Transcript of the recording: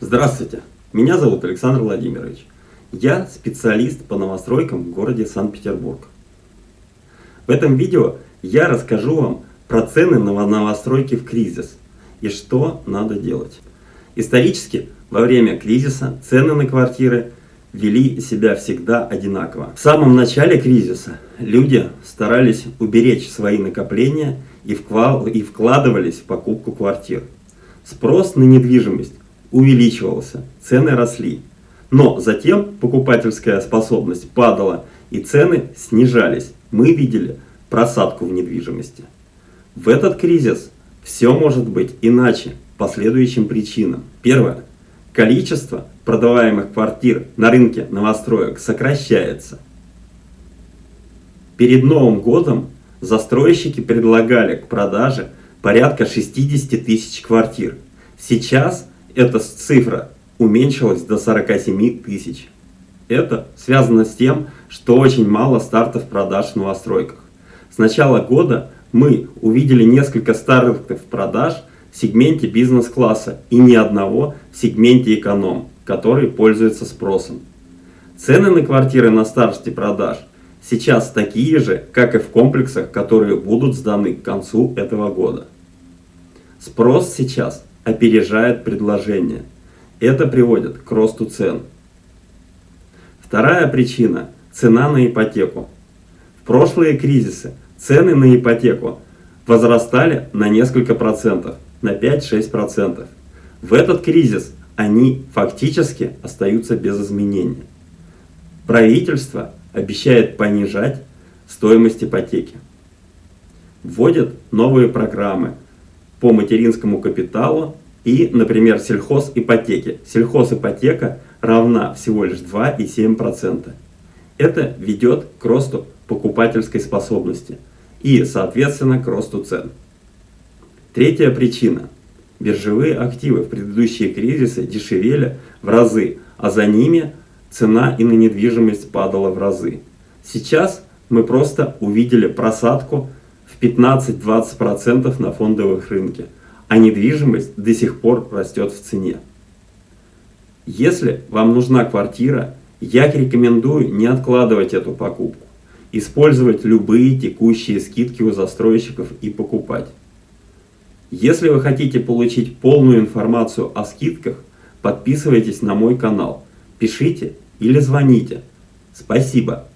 Здравствуйте, меня зовут Александр Владимирович. Я специалист по новостройкам в городе Санкт-Петербург. В этом видео я расскажу вам про цены на новостройки в кризис и что надо делать. Исторически, во время кризиса цены на квартиры вели себя всегда одинаково. В самом начале кризиса люди старались уберечь свои накопления и вкладывались в покупку квартир. Спрос на недвижимость увеличивался, цены росли. Но затем покупательская способность падала и цены снижались. Мы видели просадку в недвижимости. В этот кризис все может быть иначе по следующим причинам. Первое. Количество продаваемых квартир на рынке новостроек сокращается. Перед Новым годом застройщики предлагали к продаже порядка 60 тысяч квартир. Сейчас эта цифра уменьшилась до 47 тысяч. Это связано с тем, что очень мало стартов продаж в новостройках. С начала года мы увидели несколько стартов продаж в сегменте бизнес-класса и ни одного в сегменте эконом, который пользуется спросом. Цены на квартиры на старте продаж сейчас такие же, как и в комплексах, которые будут сданы к концу этого года. Спрос сейчас опережает предложение. Это приводит к росту цен. Вторая причина – цена на ипотеку. В прошлые кризисы цены на ипотеку возрастали на несколько процентов, на 5-6%. В этот кризис они фактически остаются без изменения. Правительство обещает понижать стоимость ипотеки. Вводят новые программы по материнскому капиталу и, например, сельхозипотеки. Сельхозипотека равна всего лишь 2,7%. Это ведет к росту покупательской способности и, соответственно, к росту цен. Третья причина. Биржевые активы в предыдущие кризисы дешевели в разы, а за ними цена и на недвижимость падала в разы. Сейчас мы просто увидели просадку в 15-20% на фондовых рынке, а недвижимость до сих пор растет в цене. Если вам нужна квартира, я рекомендую не откладывать эту покупку, использовать любые текущие скидки у застройщиков и покупать. Если вы хотите получить полную информацию о скидках, подписывайтесь на мой канал, пишите или звоните. Спасибо!